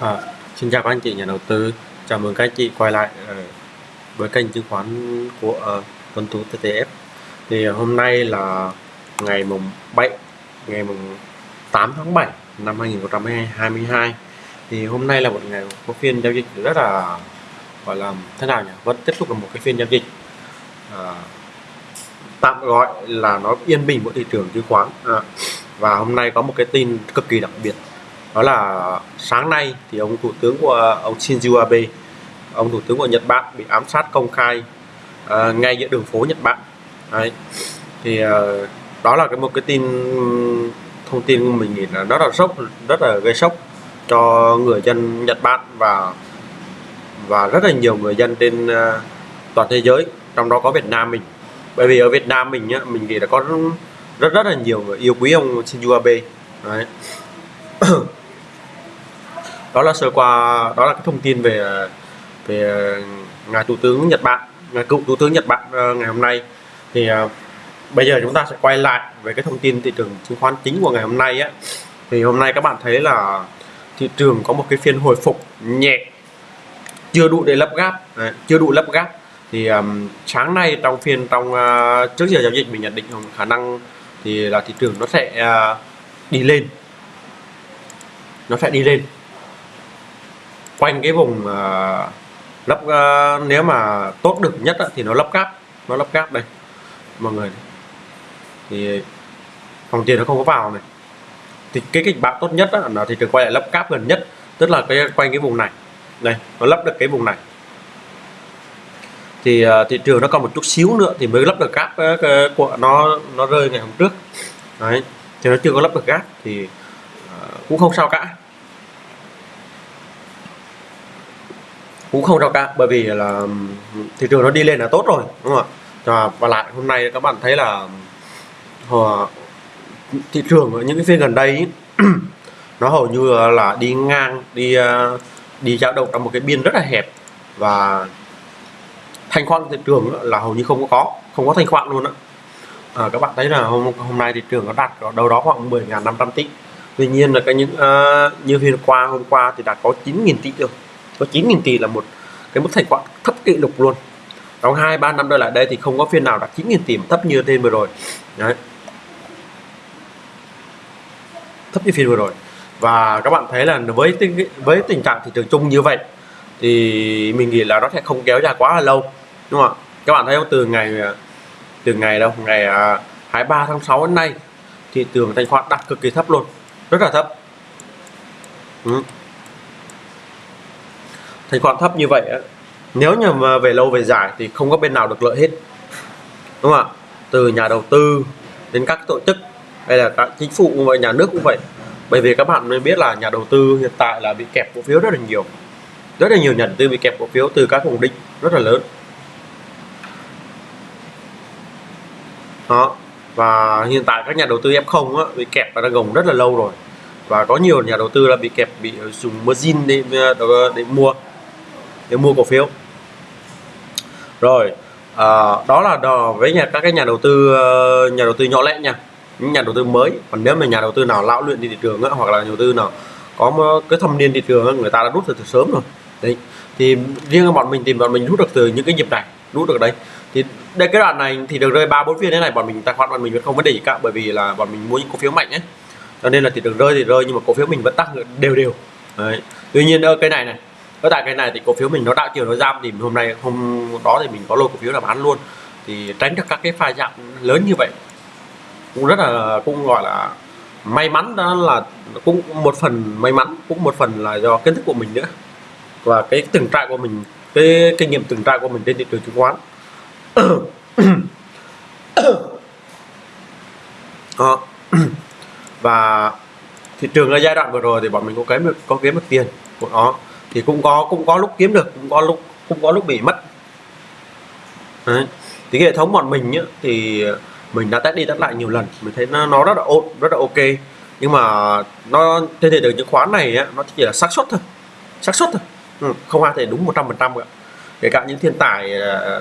À, xin chào các anh chị nhà đầu tư, chào mừng các anh chị quay lại uh, với kênh chứng khoán của ờ, uh, Tuấn Tú TTF. Thì hôm nay là ngày mùng 7, ngày mùng 8 tháng 7 năm 2022. Thì hôm nay là một ngày có phiên giao dịch rất là gọi là thế nào nhỉ? Vẫn tiếp tục là một cái phiên giao dịch uh, tạm gọi là nó yên bình của thị trường chứng khoán. Uh, và hôm nay có một cái tin cực kỳ đặc biệt đó là sáng nay thì ông thủ tướng của ông Shinzo Abe ông thủ tướng của Nhật Bản bị ám sát công khai uh, ngay giữa đường phố Nhật Bản Đấy. thì uh, đó là cái một cái tin thông tin mình nghĩ là rất là sốc rất là gây sốc cho người dân Nhật Bản và và rất là nhiều người dân trên uh, toàn thế giới trong đó có Việt Nam mình bởi vì ở Việt Nam mình nhá, mình nghĩ là có rất rất là nhiều người yêu quý ông Shinzo Abe Đấy. đó là sơ qua đó là cái thông tin về về ờ, ngài thủ tướng Nhật Bản ngài cựu thủ tướng Nhật Bản ờ, ngày hôm nay. Thì ờ, bây giờ chúng ta sẽ quay lại về cái thông tin thị trường chứng khoán chính của ngày hôm nay á. Thì hôm nay các bạn thấy là thị trường có một cái phiên hồi phục nhẹ chưa đủ để lấp gáp Đấy, chưa đủ lấp gáp. Thì um, sáng nay trong phiên trong uh, trước giờ giao dịch mình nhận định khả năng thì là thị trường nó sẽ uh, đi lên. Nó sẽ đi lên quanh cái vùng ờ, uh, lắp uh, ờ, nếu mà tốt được nhất á, thì nó lắp cáp nó lắp cáp đây mọi người thì phòng tiền nó không có vào này. Thì cái kịch bản tốt nhất á, là thị trường quay lại lắp cáp gần nhất tức là cái quanh cái vùng này. Đây nó lắp được cái vùng này. Thì uh, thị trường nó còn một chút xíu nữa thì mới lắp được cáp uh, của nó nó rơi ngày hôm trước. Đấy thì nó chưa có lắp được cáp thì uh, cũng không sao cả. Cũng không sao cả bởi vì là thị trường nó đi lên là tốt rồi đúng không ạ? Và lại hôm nay các bạn thấy là ờ, thị trường ở những cái phiên gần đây nó hầu như là đi ngang đi ờ, đi dao động trong một cái biên rất là hẹp. Và thanh khoản thị trường là hầu như không có không có thanh khoản luôn á. À, các bạn thấy là hôm hôm nay thị trường nó đạt ở đâu đó khoảng 10.500 tỷ. Tuy nhiên là cái những uh, như phiên qua hôm qua thì đã có 9.000 tỷ rồi có 9.000 tỷ là một cái mức thanh khoản thấp kỷ lục luôn. Trong hai ba năm trở lại đây thì không có phiên nào đạt 9.000 tỷ thấp như trên vừa rồi. Đấy. Thấp như phiên vừa rồi. Và các bạn thấy là với tình, với tình trạng thị trường chung như vậy thì mình nghĩ là nó sẽ không kéo dài quá là lâu đúng không ạ? Các bạn thấy không? Từ ngày từ ngày đâu? Ngày à, 23 tháng 6 đến nay thị trường thanh khoản đặt cực kỳ thấp luôn. Rất là thấp. Ừ thanh khoản thấp như vậy á nếu như mà về lâu về dài thì không có bên nào được lợi hết. Đúng không ạ? Từ nhà đầu tư đến các tổ chức hay là các chính phủ và nhà nước cũng vậy. Bởi vì các bạn nên biết là nhà đầu tư hiện tại là bị kẹp cổ phiếu rất là nhiều. Rất là nhiều nhà đầu tư bị kẹp cổ phiếu từ các vùng định rất là lớn. Đó và hiện tại các nhà đầu tư F0 á, bị kẹp và đang gồng rất là lâu rồi. Và có nhiều nhà đầu tư là bị kẹp bị dùng margin để để mua để mua cổ phiếu. Rồi à, đó là đò với nhà các cái nhà đầu tư ờ, nhà đầu tư nhỏ lẻ nha. Những nhà đầu tư mới. Còn nếu mà nhà đầu tư nào lão luyện đi thị trường ấy, hoặc là nhà đầu tư nào có cái thâm niên thị trường ấy, người ta đã rút được từ sớm rồi. Đấy. Thì riêng bọn mình tìm bọn mình rút được từ những cái nhịp này rút được đấy thì đây cái đoạn này thì được rơi ba bốn phiên thế này bọn mình tài khoản bọn mình vẫn không vấn đề gì cả bởi vì là bọn mình mua những cổ phiếu mạnh ấy. Cho nên là thị trường rơi thì rơi nhưng mà cổ phiếu mình vẫn tăng đều đều. Đấy. Tuy nhiên ở cái này này ở tại cái này thì cổ phiếu mình nó đã chiều nó giảm thì hôm nay, hôm đó thì mình có lô cổ phiếu là bán luôn. Thì tránh được các cái pha giảm lớn như vậy. Cũng rất là, cũng gọi là may mắn đó là cũng một phần may mắn, cũng một phần là do kiến thức của mình nữa. Và cái từng trại của mình, cái kinh nghiệm từng trại của mình trên thị trường chứng khoán. Đó. và thị trường ở giai đoạn vừa rồi thì bọn mình có kiếm được, có kiếm được tiền của nó thì cũng có cũng có lúc kiếm được cũng có lúc cũng có lúc bị mất. Đấy. thì cái hệ thống bọn mình nhá, thì mình đã test đi test lại nhiều lần mình thấy nó, nó rất là ổn rất là ok. Nhưng mà nó trên thị trường chứng khoán này á, nó chỉ là xác suất thôi xác suất thôi. Ừ, không ai thể đúng 100 phần trăm cả kể cả những thiên tài à,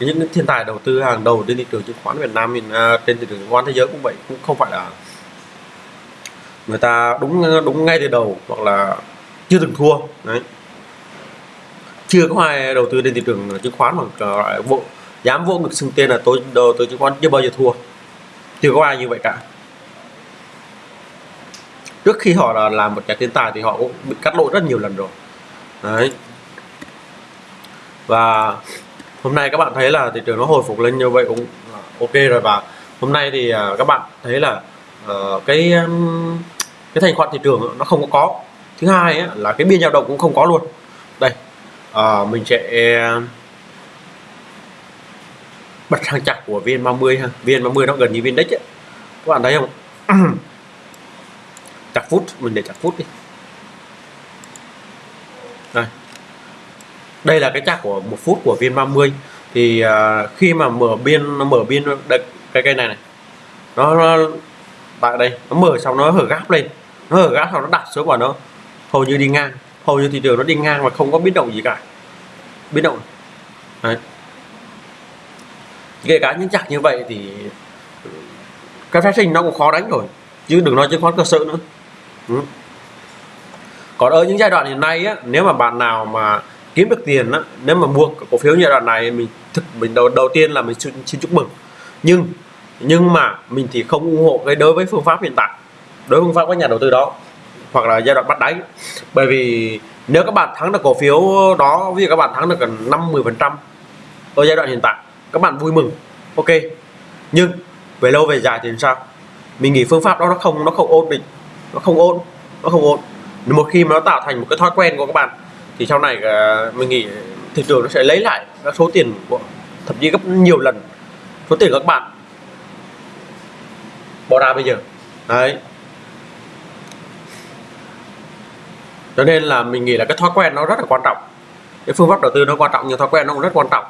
những thiên tài đầu tư hàng đầu trên thị trường chứng khoán Việt Nam mình trên thị trường chứng khoán thế giới cũng vậy cũng không phải là người ta đúng đúng ngay từ đầu hoặc là chưa từng thua. Đấy. Chưa có ai đầu tư lên thị trường chứng khoán mà gọi vô dám vô ngực xưng tên là tôi đầu tư chứng khoán chưa bao giờ thua. Chưa có ai như vậy cả. Trước khi họ là làm một nhà thiên tài thì họ cũng bị cắt lỗ rất nhiều lần rồi. Đấy. Và hôm nay các bạn thấy là thị trường nó hồi phục lên như vậy cũng ok rồi và hôm nay thì à, các bạn thấy là uh, cái cái thanh khoản thị trường nó không có có thứ hai ấy, là cái biên dao động cũng không có luôn. Đây à, mình sẽ bật hàng chặt của viên 30 ha. Viên 30 nó gần như viên đích ấy. các bạn thấy không chặt phút mình để chặt phút đi. Đây. Đây là cái chặt của một phút của viên 30 thì à, khi mà mở biên nó mở biên đây, cái cây này này. Nó, nó tại đây nó mở xong nó hở gáp lên. Nó hở gáp xong nó đặt xuống vào nó hầu như đi ngang hầu như thị trường nó đi ngang và không có biến động gì cả. Biến động. Đấy. Kể cả những chặt như vậy thì cái phát sinh nó cũng khó đánh rồi chứ đừng nói chứng khoán cơ sở nữa. Ừ. còn ở những giai đoạn hiện nay á, nếu mà bạn nào mà kiếm được tiền á, nếu mà mua cổ phiếu giai đoạn này mình thực mình đầu đầu tiên là mình xin, xin chúc mừng. Nhưng nhưng mà mình thì không ủng hộ cái đối với phương pháp hiện tại đối với phương pháp các nhà đầu tư đó hoặc là giai đoạn bắt đáy. Bởi vì nếu các bạn thắng được cổ phiếu đó, ví dụ các bạn thắng được gần 50 phần trăm ở giai đoạn hiện tại, các bạn vui mừng. Ok. Nhưng về lâu về dài thì sao? Mình nghĩ phương pháp đó nó không nó không ổn định. Nó không ổn, nó không ổn. Một khi mà nó tạo thành một cái thói quen của các bạn, thì sau này ờ, mình nghĩ thị trường nó sẽ lấy lại các số tiền của, thậm chí gấp nhiều lần số tiền của các bạn. Bỏ ra bây giờ. Đấy. Cho nên là mình nghĩ là cái thói quen nó rất là quan trọng. Cái phương pháp đầu tư nó quan trọng nhưng thói quen nó cũng rất quan trọng.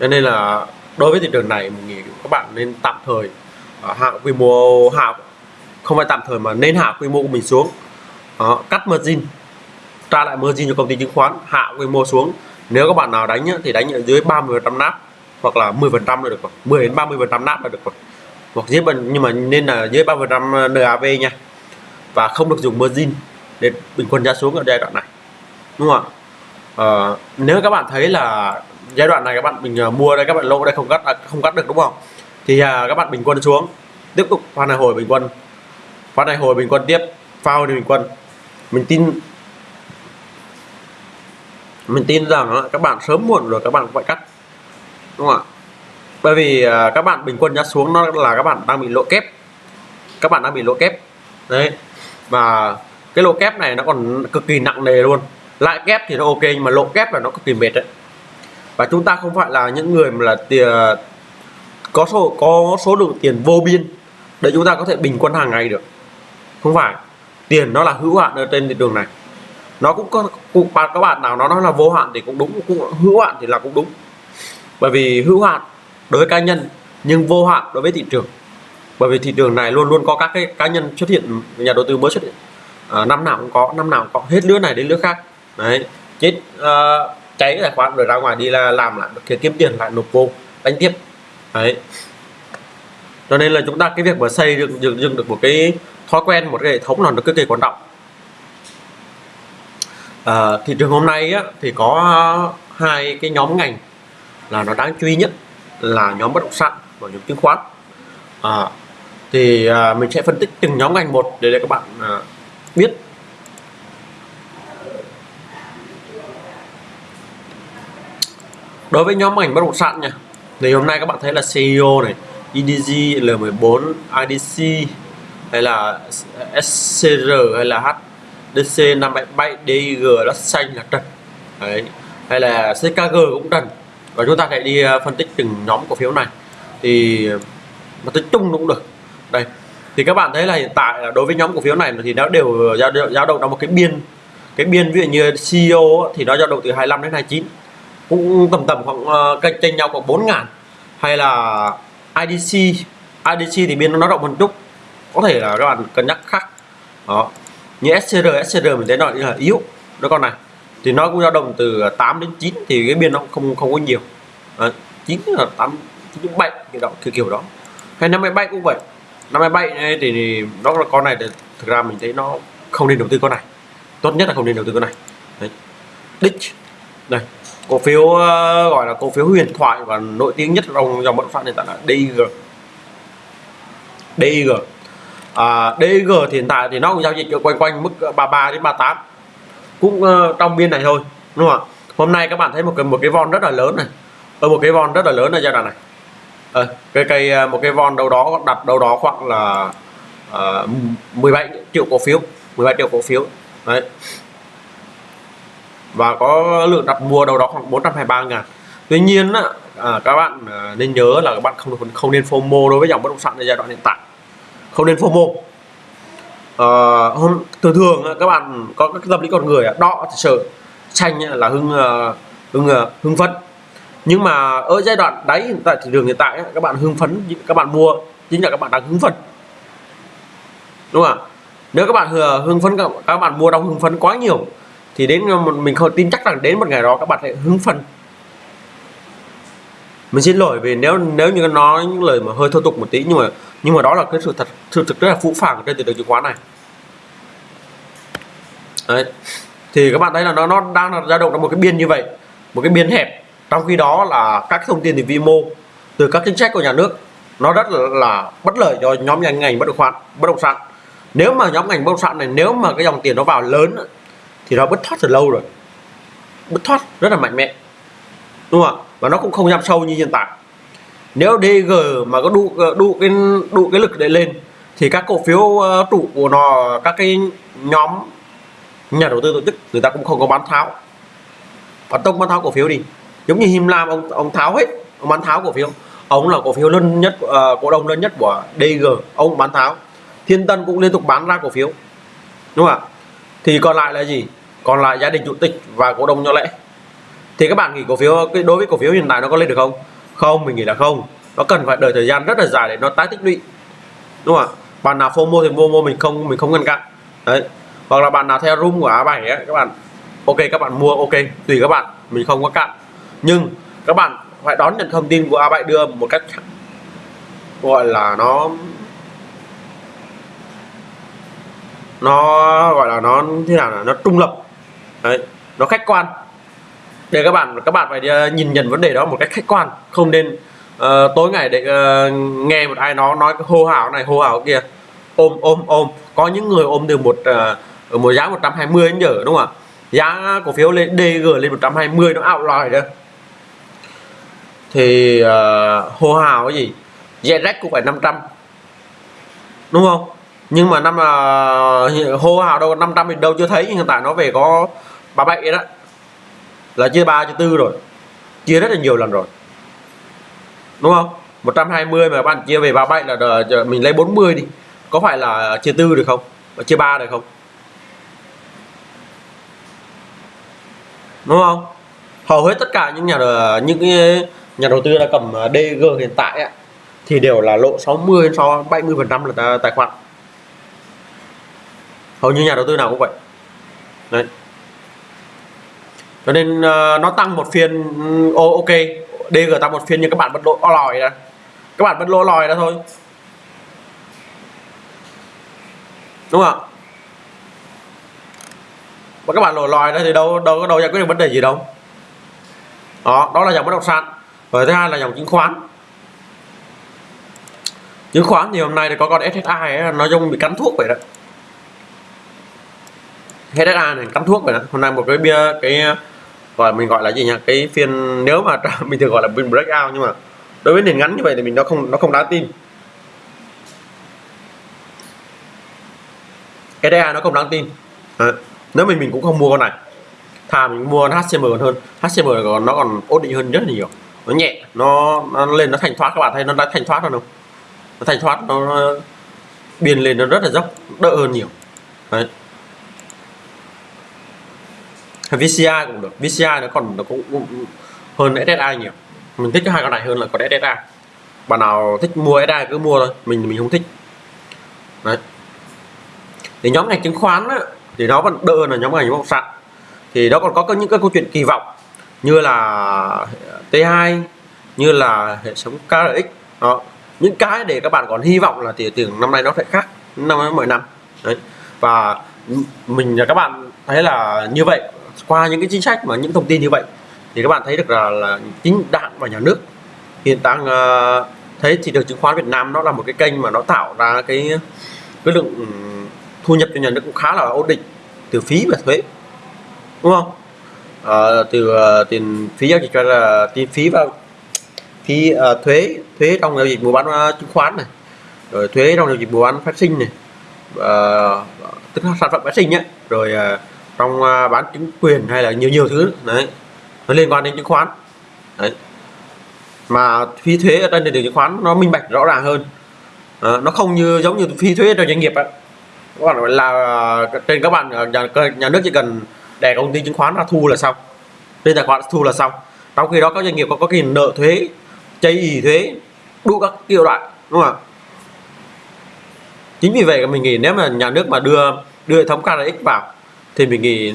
Cho nên là đối với thị trường này mình nghĩ các bạn nên tạm thời à, hạ quy mô hạ không phải tạm thời mà nên hạ quy mô của mình xuống. Uh, cắt margin tra lại margin cho công ty chứng khoán hạ quy mô xuống. Nếu các bạn nào đánh thì đánh ở dưới 30 phần nắp hoặc là 10 phần trăm là được rồi 10 đến 30 phần trăm nắp là được rồi. Hoặc dưới nhưng mà nên là dưới 30 phần trăm NAV nha và không được dùng margin để bình quân giá xuống ở giai đoạn này đúng không ạ? À, nếu các bạn thấy là giai đoạn này các bạn mình ờ, mua đây các bạn lỗ đây không cắt à, không cắt được đúng không? Thì à, các bạn bình quân xuống tiếp tục pha này hồi bình quân. Pha này hồi bình quân tiếp phao đi bình quân. Mình tin mình tin rằng các bạn sớm muộn rồi các bạn cũng phải cắt đúng không ạ? Bởi vì à, các bạn bình quân giá xuống nó là các bạn đang bị lỗ kép. Các bạn đang bị lỗ kép. Đấy và cái lỗ kép này nó còn cực kỳ nặng nề luôn. Lại kép thì nó ok nhưng mà lỗ kép là nó cực kỳ mệt đấy. Và chúng ta không phải là những người mà là tiền có số có số lượng tiền vô biên để chúng ta có thể bình quân hàng ngày được. Không phải. Tiền nó là hữu hạn ở trên thị trường này. Nó cũng có cũng, các bạn nào nó nói là vô hạn thì cũng đúng cũng hữu hạn thì là cũng đúng. Bởi vì hữu hạn đối với cá nhân nhưng vô hạn đối với thị trường. Bởi vì thị trường này luôn luôn có các cái cá nhân xuất hiện nhà đầu tư mới xuất hiện à, năm nào cũng có năm nào cũng có. Hết lứa này đến lứa khác. Đấy. Chết uh, cháy tài khoản rồi ra ngoài đi là làm lại kiếm kiếm tiền lại nộp vô đánh tiếp. Đấy. Cho nên là chúng ta cái việc mà xây dựng dựng, dựng được một cái thói quen một cái hệ thống là nó cực kỳ quan trọng. À, thị trường hôm nay á, thì có hai cái nhóm ngành là nó đáng chú ý nhất là nhóm bất động sản và nhóm chứng khoán. À, thì à, mình sẽ phân tích từng nhóm ngành một để để các bạn à, biết. Đối với nhóm ảnh bất động sản nha thì hôm nay các bạn thấy là CEO này IDG L14 IDC hay là SCR hay là HDC 577 DG, đất xanh là trần. Đấy hay là CKG cũng trần. Và chúng ta hãy đi ờ, phân tích từng nhóm cổ phiếu này. Thì mà tính chung cũng được. Đây thì các bạn thấy là hiện tại là đối với nhóm cổ phiếu này thì nó đều dao dao động trong một cái biên cái biên ví dụ như CEO thì nó dao động từ 25 đến 29 cũng tầm tầm khoảng uh, cạnh tranh nhau khoảng 4 ngàn. Hay là IDC IDC thì biên nó rộng một chút. Có thể là các bạn cân nhắc khác. Đó. Như SCR SCR mình thấy nó là yếu. Đó con này. Thì nó cũng dao động từ 8 đến 9 thì cái biên nó không không có nhiều. À, 9 là 8 9 7 kiểu đó kiểu kiểu đó. Hay 57 cũng vậy. 57 này thì, thì nó là con này thì thực ra mình thấy nó không nên đầu tư con này. Tốt nhất là không nên đầu tư con này. Đấy. đích. Đây. Cổ phiếu uh, gọi là cổ phiếu huyền thoại và nổi tiếng nhất trong dòng bất phát hiện tại là Dg Dg à, DG thì hiện tại thì nó cũng giao dịch ở quanh quanh mức ờ, 33 đến 38 cũng uh, trong biên này thôi đúng không ạ? Hôm nay các bạn thấy một cái một cái von rất là lớn này. Ở một cái von rất là lớn ở giai đoạn này. Ờ, à, cái cây một cái von đâu đó đặt đâu đó khoảng là à, 17 triệu cổ phiếu 17 triệu cổ phiếu đấy. Và có lượng đặt mua đâu đó khoảng 423 ngàn. Tuy nhiên à, các bạn à, nên nhớ là các bạn không không nên FOMO đối với dòng bất động sản ở giai đoạn hiện tại. Không nên FOMO à, ờ, hôm thường thường các bạn có các tâm lý con người đỏ sợ xanh là hưng à, hưng à, hưng phấn nhưng mà ở giai đoạn đấy tại thị trường hiện tại các bạn hưng phấn, các bạn mua, chính là các bạn đang hưng phấn. Đúng không ạ? Nếu các bạn hưng phấn, các bạn mua đông hưng phấn quá nhiều, thì đến mình không tin chắc rằng đến một ngày đó các bạn sẽ hưng phấn. Mình xin lỗi vì nếu nếu như nói những lời mà hơi thô tục một tí, nhưng mà nhưng mà đó là cái sự thật, sự thực rất là phũ phàng trên thị trường chứng khoán này. Đấy. thì các bạn thấy là nó nó đang là dao động trong một cái biên như vậy, một cái biên hẹp trong khi đó là các thông tin từ vi mô từ các chính sách của nhà nước nó rất là, là bất lợi cho nhóm ngành ngành bất động sản bất động sản. Nếu mà nhóm ngành bất động sản này nếu mà cái dòng tiền nó vào lớn thì nó bứt thoát từ lâu rồi. Bứt thoát rất là mạnh mẽ. Đúng không ạ? Và nó cũng không giảm sâu như hiện tại. Nếu DG mà có đủ ờ, đủ cái đủ cái lực để lên thì các cổ phiếu ờ, trụ của nó các cái nhóm nhà đầu tư tổ chức người ta cũng không có bán tháo. Và tông bán tháo cổ phiếu đi giống như Him Lam ông ông tháo hết. Ông bán tháo cổ phiếu. Ông là cổ phiếu lớn nhất uh, cổ đông lớn nhất của DG ông bán tháo. Thiên Tân cũng liên tục bán ra cổ phiếu. Đúng không ạ? Thì còn lại là gì? Còn lại gia đình chủ tịch và cổ đông nhỏ lẻ. Thì các bạn nghĩ cổ phiếu cái đối với cổ phiếu hiện tại nó có lên được không? Không mình nghĩ là không. Nó cần phải đợi thời gian rất là dài để nó tái tích lũy. Đúng không ạ? Bạn nào FOMO thì FOMO mình không mình không ngăn cản. Đấy. Hoặc là bạn nào theo room của A7 ấy, các bạn ok các bạn mua ok tùy các bạn mình không có cạn nhưng các bạn phải đón nhận thông tin của A7 đưa một cách gọi là nó nó gọi là nó thế nào là nó trung lập. Đấy nó khách quan. Để các bạn các bạn phải ờ, nhìn nhận vấn đề đó một cách khách quan. Không nên uh, tối ngày để uh, nghe một ai nó nói cái hô hào này hô hào kia. Ôm ôm ôm. Có những người ôm từ một uh, một giá 120 đến giờ đúng không ạ? Giá cổ phiếu lên DG lên 120 nó ảo lòi đó thì uh, hô hào cái gì? ZREX cũng phải 500 đúng không? Nhưng mà năm uh, hô hào đâu 500 thì đâu chưa thấy hiện tại nó về có 37 đó. Là chia 3 chia 4 rồi. Chia rất là nhiều lần rồi. Đúng không? 120 mà bạn chia về 37 là mình lấy 40 đi. Có phải là chia 4 được không? Chia 3 được không? Đúng không? Hầu hết tất cả những nhà ờ, những cái nhà đầu tư đã cầm à, DG hiện tại ấy, thì đều là lộ 60 so 70 phần trăm là tài khoản. Hầu như nhà đầu tư nào cũng vậy. Đấy. Cho nên uh, nó tăng một phiên oh, ok DG tăng một phiên nhưng các bạn vẫn lỗ lòi ra. Các bạn vẫn lỗ lòi ra thôi. Đúng không và các bạn lỗ lòi ra thì đâu đâu có đâu giải quyết được vấn đề gì đâu. Đó đó là dòng bất động sản và thứ hai là dòng chứng khoán. Chứng khoán thì hôm nay thì có con SSI ấy, nó giống bị cắn thuốc vậy đó. SSI này cắn thuốc vậy đó. Hôm nay một cái bia cái gọi mình gọi là gì nhỉ? Cái phiên nếu mà mình thường gọi là phiên breakout nhưng mà đối với nền ngắn như vậy thì mình nó không nó không đáng tin. HSA nó không đáng tin. À, nếu mình mình cũng không mua con này thà mình mua HCM còn hơn. HCM còn nó còn ổn định hơn rất là nhiều nó nhẹ nó nó lên nó thành thoát các bạn thấy nó đã thành thoát rồi không nó thành thoát nó, nó biên lên nó rất là dốc đỡ hơn nhiều. Đấy. VCI cũng được VCI nó còn nó cũng, cũng hơn SSI nhiều. Mình thích hai con này hơn là con SSI bạn nào thích mua SSI cứ mua thôi mình mình không thích. Đấy. Thì nhóm ngành chứng khoán á, thì nó vẫn đỡ là nhóm ngành bất động sản. Thì nó còn có những cái câu chuyện kỳ vọng như là T2 như là hệ thống KRX đó. Những cái để các bạn còn hy vọng là tiền tiền năm nay nó sẽ khác năm mỗi năm. Đấy. Và mình là các bạn thấy là như vậy qua những cái chính sách mà những thông tin như vậy thì các bạn thấy được là, là chính đảng và nhà nước hiện đang uh, thấy thị trường chứng khoán Việt Nam nó là một cái kênh mà nó tạo ra cái cái lượng ừ, thu nhập cho nhà nước cũng khá là ổn định từ phí và thuế. Đúng không? À, từ uh, tiền phí giao dịch cho là tiền phí vào phí uh, thuế thuế trong giao dịch mua bán uh, chứng khoán này rồi thuế trong giao dịch mua bán phát sinh này uh, tức là sản phẩm phát sinh nhé rồi uh, trong uh, bán chứng quyền hay là nhiều nhiều thứ đấy nó liên quan đến chứng khoán đấy. Mà phí thuế ở trên thị trường chứng khoán nó minh bạch rõ ràng hơn. À, nó không như giống như phí thuế cho doanh nghiệp á. Các bạn là trên các bạn nhà, nhà nước chỉ cần để công ty chứng khoán ra thu là xong. Trên tài khoản thu là xong. Trong khi đó các doanh nghiệp có có cái nợ thuế, chây ý thuế, đủ các kiểu loại, đúng không ạ? Chính vì vậy mình nghĩ nếu mà nhà nước mà đưa đưa hệ thống KRX vào, thì mình nghĩ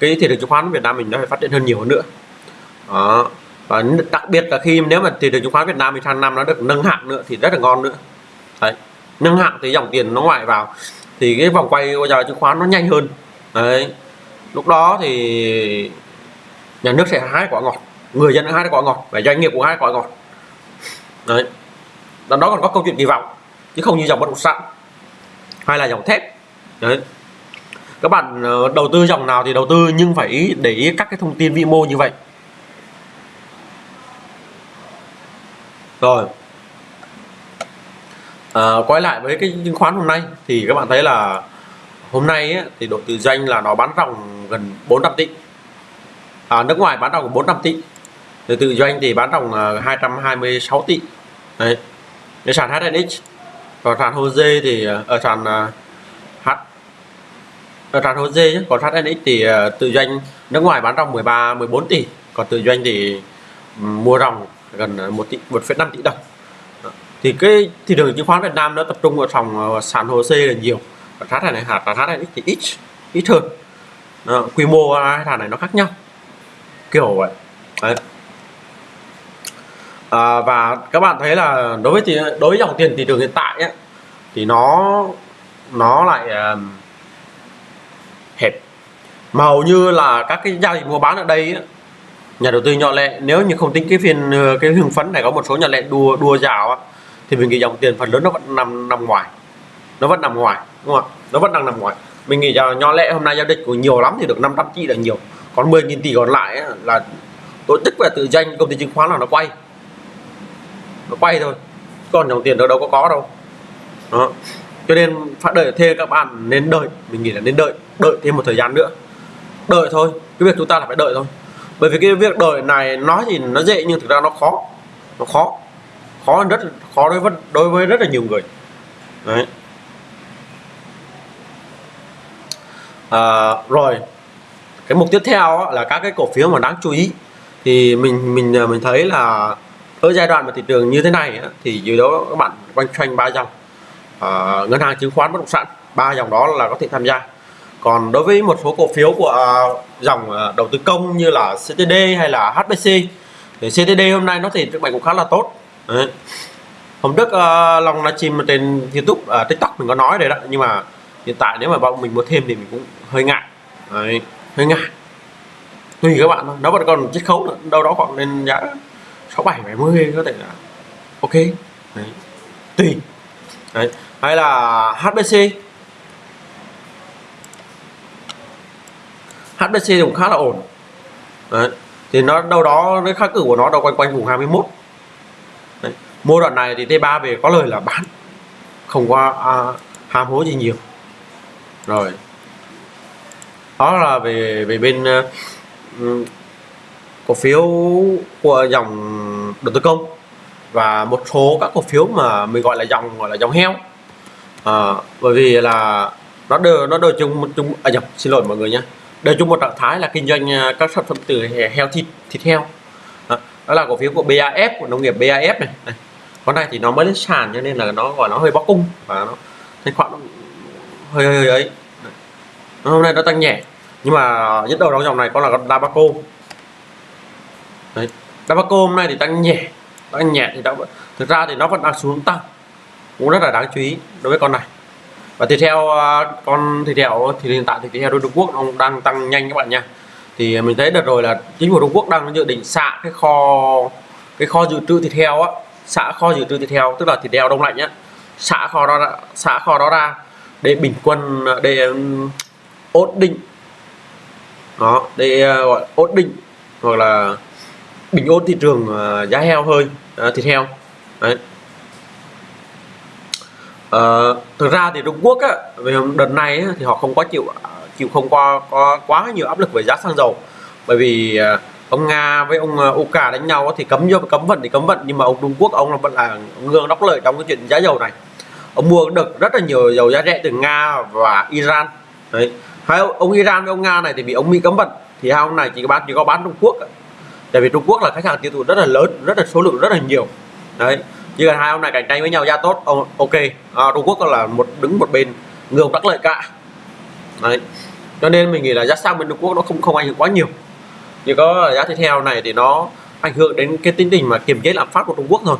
cái thị trường chứng khoán Việt Nam mình nó phải phát triển hơn nhiều hơn nữa. Đó. Và đặc biệt là khi nếu mà thị trường chứng khoán Việt Nam mình sang năm nó được nâng hạng nữa thì rất là ngon nữa. Đấy. Nâng hạng thì dòng tiền nó ngoại vào, thì cái vòng quay của giờ chứng khoán nó nhanh hơn. Đấy lúc đó thì nhà nước sẽ hái quả ngọt người dân hái quả ngọt và doanh nghiệp cũng hái quả ngọt. Đấy. Đó còn có câu chuyện kỳ vọng chứ không như dòng bất động sản hay là dòng thép. Đấy. Các bạn ờ, đầu tư dòng nào thì đầu tư nhưng phải để ý các cái thông tin vĩ mô như vậy. Rồi. À, quay lại với cái chứng khoán hôm nay thì các bạn thấy là hôm nay ấy, thì đội tự doanh là nó bán ròng gần 400 tỷ. À, nước ngoài bán ròng 400 tỷ. Từ tự doanh thì bán ròng à, 226 tỷ. Đấy. Cái sàn HNX còn sàn HOSE thì ờ, ở à, ờ, sàn H ở sàn HOSE nhé còn HNX thì ờ, tự doanh nước ngoài bán ròng 13 14 tỷ. Còn tự doanh thì ừ, mua ròng gần à, 1 tỷ 1,5 tỷ đồng. Thì cái thị trường chứng khoán Việt Nam nó tập trung vào phòng sàn hồ là nhiều và thát này hạt và thát này thì ít ít hơn. Đó, quy mô hai thằng này nó khác nhau. Kiểu vậy. Đấy. À, và các bạn thấy là đối với thì đối với dòng tiền thị trường hiện tại ấy, thì nó nó lại uh, hẹp. Mà hầu như là các cái giao dịch mua bán ở đây ấy, nhà đầu tư nhỏ lẻ nếu như không tính cái phiên ờ, cái hưng phấn này có một số nhà lẻ đua đua rào á thì mình cái dòng tiền phần lớn nó vẫn nằm nằm ngoài. Nó vẫn nằm ngoài đúng không ạ nó vẫn đang nằm ngoài mình nghĩ rằng nho lệ hôm nay giao dịch của nhiều lắm thì được 500 tỷ là nhiều. Còn 10.000 tỷ còn lại ấy, là tổ chức và tự danh công ty chứng khoán là nó quay. Nó quay thôi. Còn dòng tiền đâu đâu có có đâu. Đó. Cho nên phải đợi thêm các bạn nên đợi. Mình nghĩ là nên đợi. Đợi thêm một thời gian nữa. Đợi thôi. Cái việc chúng ta là phải đợi thôi. Bởi vì cái việc đợi này nói thì nó dễ nhưng thực ra nó khó. Nó khó. Khó rất khó đối với đối với rất là nhiều người. Đấy. À, rồi. Cái mục tiếp theo là các cái cổ phiếu mà đáng chú ý. Thì mình mình ờ, mình thấy là ở giai đoạn mà thị trường như thế này thì dưới đó các bạn quanh quanh ba dòng. À, ngân hàng chứng khoán bất động sản ba dòng đó là có thể tham gia. Còn đối với một số cổ phiếu của dòng đầu tư công như là CTD hay là HBC thì CTD hôm nay nó thì trưng mạnh cũng khá là tốt. Đấy. hôm trước uh, long livestream trên YouTube uh, TikTok mình có nói rồi đó nhưng mà hiện tại nếu mà bọn mình muốn thêm thì mình cũng hơi ngại Đấy. hơi ngại tùy các bạn thôi nó vẫn còn chiết khấu nữa đâu đó khoảng lên giá sáu bảy bảy mươi có thể là ok Đấy. tùy Đấy. hay là HBC HBC cũng khá là ổn Đấy. thì nó đâu đó cái kháng cử của nó đâu quanh quanh vùng 21 Đấy. mua đoạn này thì T3 về có lời là bán không qua à, ham hố gì nhiều rồi. Đó là về về bên uh, cổ phiếu của dòng đầu tư công và một số các cổ phiếu mà mình gọi là dòng gọi là dòng heo. À, bởi vì là nó đều nó đều chung một chung à nhập xin lỗi mọi người nhé. Đều chung một trạng thái là kinh doanh ờ, các sản phẩm từ heo thịt thịt heo. Đó, đó là cổ phiếu của BAF của nông nghiệp BAF này, này. con này thì nó mới lên sàn cho nên là nó gọi nó hơi bóc cung và nó thanh khoản nó hơi hơi, ấy. Hôm nay nó tăng nhẹ nhưng mà nhất đầu trong dòng này có là con Dabaco. Đấy Dabaco hôm nay thì tăng nhẹ tăng nhẹ thì đã thực ra thì nó vẫn đang xuống tăng cũng rất là đáng chú ý đối với con này. Và thịt heo à, con thịt heo thì hiện tại thì thịt heo Trung Quốc nó đang tăng nhanh các bạn nha. Thì mình thấy đợt rồi là chính phủ Trung Quốc đang dự định xạ cái kho cái kho dự trữ thịt heo á xạ kho dự trữ thịt heo tức là thịt heo đông lạnh nhá xạ kho đó ra, xạ kho đó ra để bình quân để ổn định đó để à, gọi ổn định hoặc là bình ổn thị trường à, giá heo hơi à, thịt heo. Đấy. À, thực ra thì Trung Quốc á, về đợt này á, thì họ không có chịu chịu không qua có quá nhiều áp lực về giá xăng dầu. Bởi vì ông Nga với ông Uka đánh nhau thì cấm vô cấm vận thì cấm vận nhưng mà ông Trung Quốc ông là vẫn là ngương đốc lợi trong cái chuyện giá dầu này ông mua được rất là nhiều dầu giá rẻ từ Nga và Iran. Đấy. Hai ông Iran với ông Nga này thì bị ông Mỹ cấm vận. Thì hai ông này chỉ có bán chỉ có bán Trung Quốc tại vì Trung Quốc là khách hàng tiêu thụ rất là lớn rất là số lượng rất là nhiều. Đấy. Chỉ cần hai ông này cạnh tranh với nhau ra tốt ông ok. À, Trung Quốc là một đứng một bên ngược đắc lợi cả. Đấy. Cho nên mình nghĩ là giá xăng bên Trung Quốc nó không không ảnh hưởng quá nhiều. Chỉ có giá thịt heo này thì nó ảnh hưởng đến cái tính tình mà kiềm chế lạm phát của Trung Quốc thôi.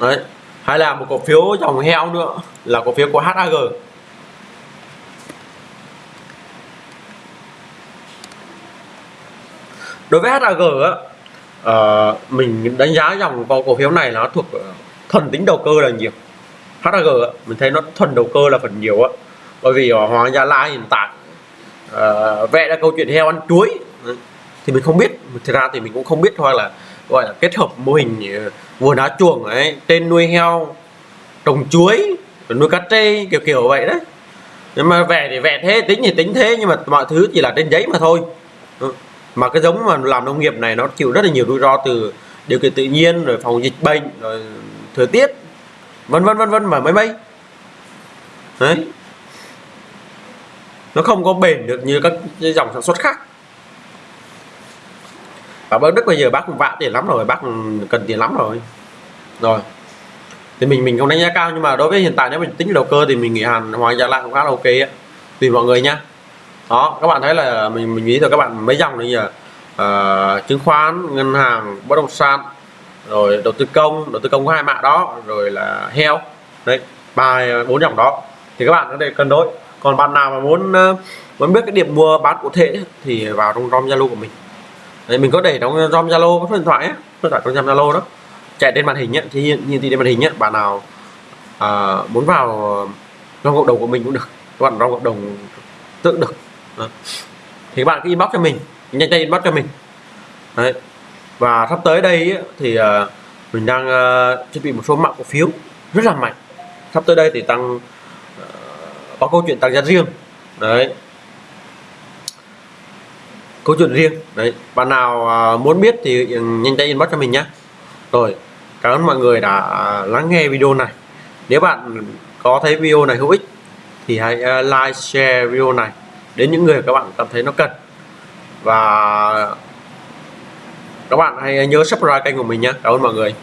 Đấy. Hay là một cổ phiếu dòng heo nữa là cổ phiếu của HAG đối với HAG á uh, mình đánh giá dòng cổ phiếu này nó thuộc ờ, thuần tính đầu cơ là nhiều. HAG mình thấy nó thuần đầu cơ là phần nhiều á. Bởi vì ờ, ở Hoàng Gia Lai hiện tại uh, vẽ ra câu chuyện heo ăn chuối. Thì mình không biết thực ra thì mình cũng không biết hoặc là gọi là kết hợp mô hình ờ, vườn đá chuồng ấy, tên nuôi heo, trồng chuối nuôi cá trê, kiểu kiểu vậy đấy. Nhưng mà vẽ thì vẽ thế, tính thì tính thế, nhưng mà mọi thứ chỉ là trên giấy mà thôi. Ừ. Mà cái giống mà làm nông nghiệp này nó chịu rất là nhiều rủi ro từ điều kiện tự nhiên, rồi phòng dịch bệnh, rồi thời tiết, vân vân vân vân, mà mấy mấy. Đấy. Nó không có bền được như các dòng sản xuất khác và bác Đức bây giờ bác cũng vạ tiền lắm rồi bác cần tiền lắm rồi. Rồi. Thì mình mình không đánh giá cao nhưng mà đối với hiện tại nếu mình tính đầu cơ thì mình nghĩ Hàn Hoàng Gia Lai cũng khá là ok á. Tùy mọi người nha. Đó các bạn thấy là mình mình nghĩ rồi các bạn mấy dòng này giờ à, chứng khoán ngân hàng bất động sản rồi đầu tư công đầu tư công có hai mạng đó rồi là heo. Đấy ba bốn dòng đó. Thì các bạn có thể cân đối. Còn bạn nào mà muốn ờ, muốn biết cái điểm mua bán cụ thể thì vào trong rom zalo của mình đấy, mình có để trong rom zalo có số điện thoại á. Số điện thoại trong zalo đó. Chạy trên màn hình nhé thì nhìn thì trên màn hình nhé bạn nào à, muốn vào trong cộng đồng của mình cũng được. Các bạn trong cộng đồng tự được. Đó. thì các bạn cứ inbox cho mình nhanh tay inbox cho mình. Đấy. Và sắp tới đây thì à, mình đang à, chuẩn bị một số mạng cổ phiếu rất là mạnh. Sắp tới đây thì tăng à, có câu chuyện tăng giá riêng. Đấy câu chuyện riêng. Đấy, bạn nào à, muốn biết thì ừ, nhanh tay inbox cho mình nhé rồi, cảm ơn mọi người đã lắng nghe video này. Nếu bạn có thấy video này hữu ích thì hãy à, like, share video này đến những người các bạn cảm thấy nó cần. Và các bạn hãy nhớ subscribe kênh của mình nhé cảm ơn mọi người.